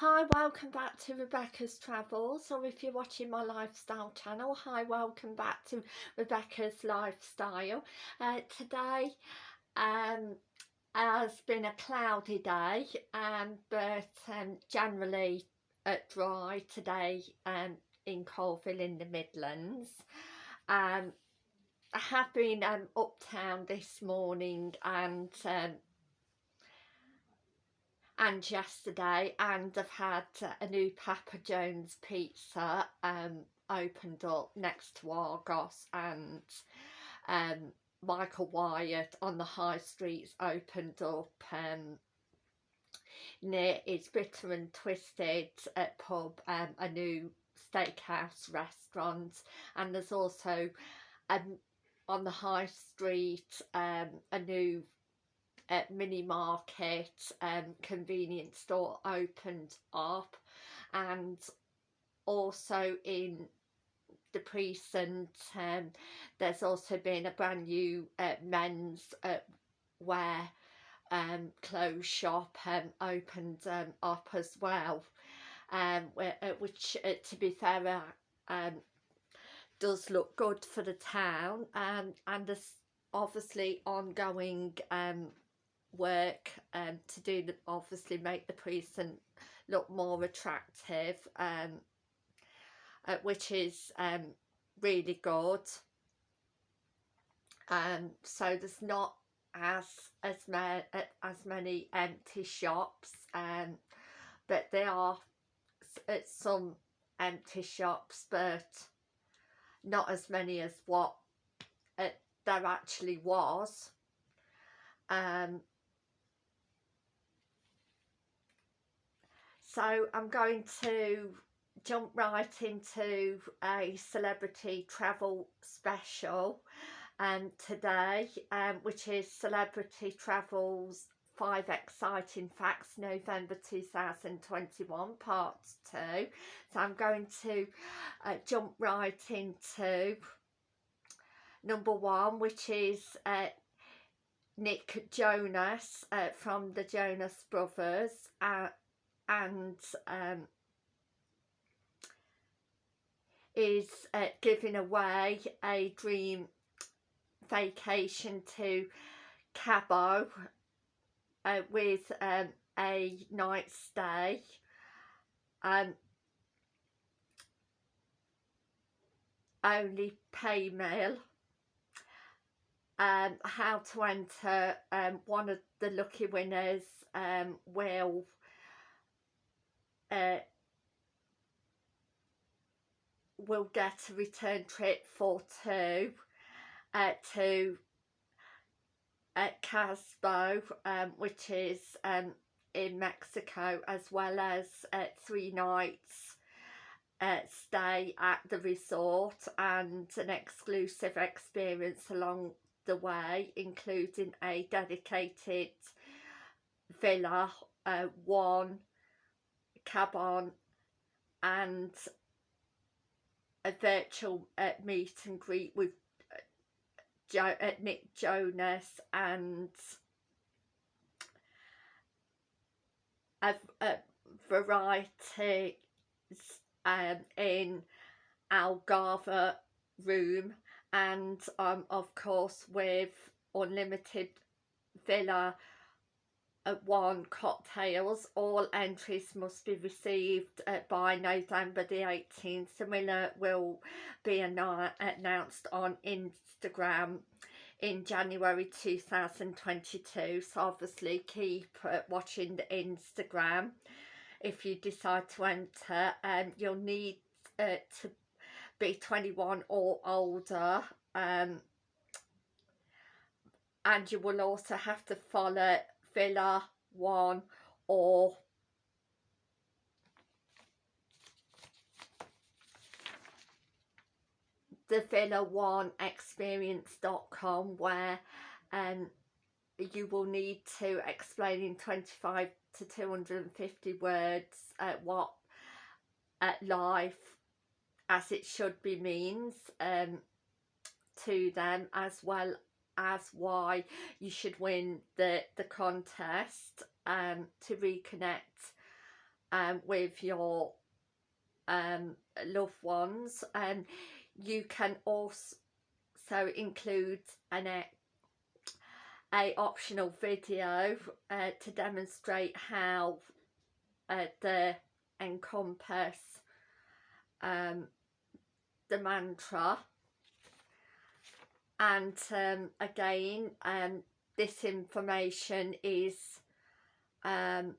Hi, welcome back to Rebecca's Travels, or if you're watching my lifestyle channel, hi, welcome back to Rebecca's Lifestyle. Uh, today um, has been a cloudy day, um, but um, generally uh, dry today um, in Coalville in the Midlands. Um, I have been um, uptown this morning and um, and yesterday and I've had a new Papa John's pizza um, opened up next to Argos and um, Michael Wyatt on the high streets opened up um, near his Bitter and Twisted uh, pub um, a new steakhouse restaurant and there's also um, on the high street um, a new uh, mini market um, convenience store opened up and also in the precinct um, there's also been a brand new uh, men's uh, wear um, clothes shop um, opened um, up as well um, uh, which uh, to be fair uh, um, does look good for the town um, and there's obviously ongoing um, work um, to do the, obviously make the precinct look more attractive um, uh, which is um, really good. Um, so there's not as as, ma as many empty shops um, but there are some empty shops but not as many as what it, there actually was. Um, so I'm going to jump right into a celebrity travel special um, today um, which is celebrity travels five exciting facts November 2021 part 2 so I'm going to uh, jump right into number one which is uh, Nick Jonas uh, from the Jonas Brothers uh, and um, is uh, giving away a dream vacation to Cabo uh, with um, a night stay. Um, only pay mail um, how to enter um, one of the lucky winners um, will uh, will get a return trip for two uh, to uh, Casbo, um, which is um, in Mexico, as well as uh, three nights uh, stay at the resort and an exclusive experience along the way, including a dedicated villa, uh, one cabin and a virtual uh, meet and greet with uh, jo uh, Nick Jonas and a, a variety um, in Algarve room and um, of course with unlimited villa one cocktails. All entries must be received uh, by November the 18th the winner will be announced on Instagram in January 2022 so obviously keep uh, watching the Instagram if you decide to enter. Um, you'll need uh, to be 21 or older um, and you will also have to follow Villa One or the Villa One experience.com where um, you will need to explain in 25 to 250 words uh, what uh, life as it should be means um, to them as well as why you should win the the contest um, to reconnect um, with your um, loved ones. And you can also include an a optional video uh, to demonstrate how uh, the encompass um, the mantra and um, again um, this information is um,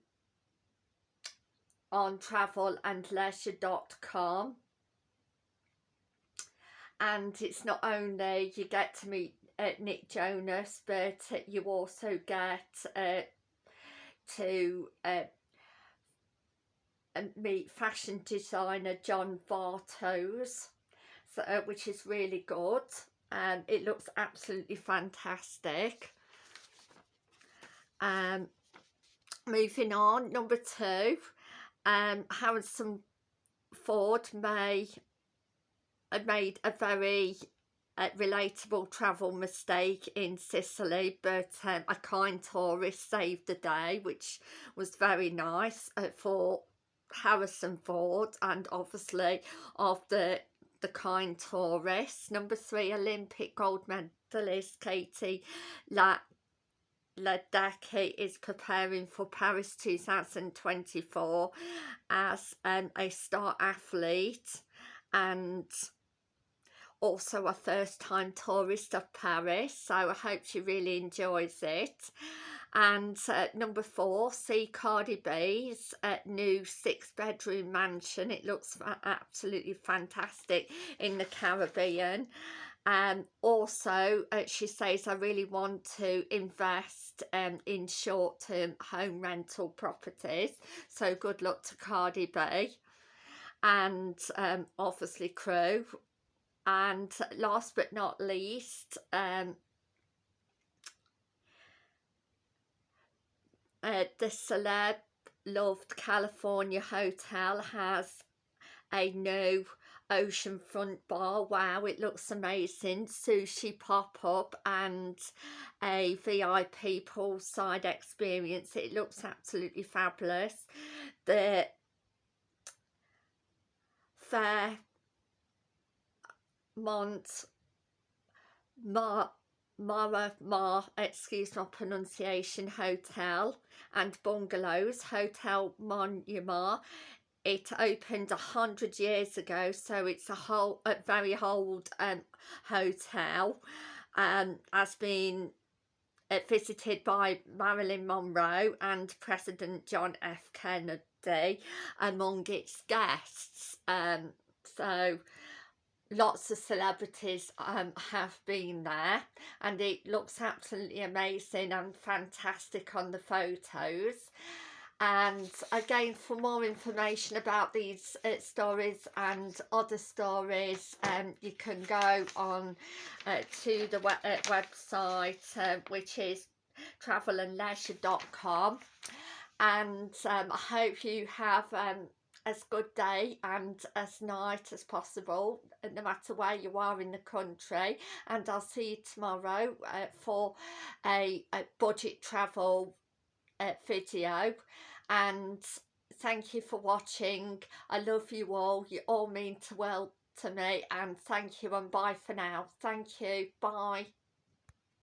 on travelandleisure.com and it's not only you get to meet uh, Nick Jonas but uh, you also get uh, to uh, meet fashion designer John Varvatos so, uh, which is really good and it looks absolutely fantastic. Um moving on number two um Harrison Ford may have made a very uh, relatable travel mistake in Sicily but um, a kind tourist saved the day which was very nice uh, for Harrison Ford. And obviously of the kind tourist number three Olympic gold medalist Katie La Ledecky is preparing for Paris 2024 as um, a star athlete and also a first time tourist of Paris so I hope she really enjoys it. And uh, number four see Cardi B's uh, new six bedroom mansion. It looks absolutely fantastic in the Caribbean. Um also uh, she says I really want to invest um in short-term home rental properties so good luck to Cardi B. And um obviously crew and last but not least um uh, the celeb loved California hotel has a new oceanfront bar. Wow it looks amazing. Sushi pop-up and a vip poolside experience. It looks absolutely fabulous. The fairmont Mar Mara Mar, excuse my pronunciation, Hotel and Bungalows, Hotel Monument. It opened a hundred years ago, so it's a whole, a very old um, hotel. Um, has been uh, visited by Marilyn Monroe and President John F. Kennedy among its guests. Um, so lots of celebrities um, have been there and it looks absolutely amazing and fantastic on the photos. And again for more information about these uh, stories and other stories um, you can go on uh, to the we uh, website uh, which is travelandleisure.com and um, I hope you have um, as good day and as night as possible no matter where you are in the country. And I'll see you tomorrow uh, for a, a, budget travel uh, video. And thank you for watching. I love you all. You all mean to well to me. And thank you and bye for now. Thank you. Bye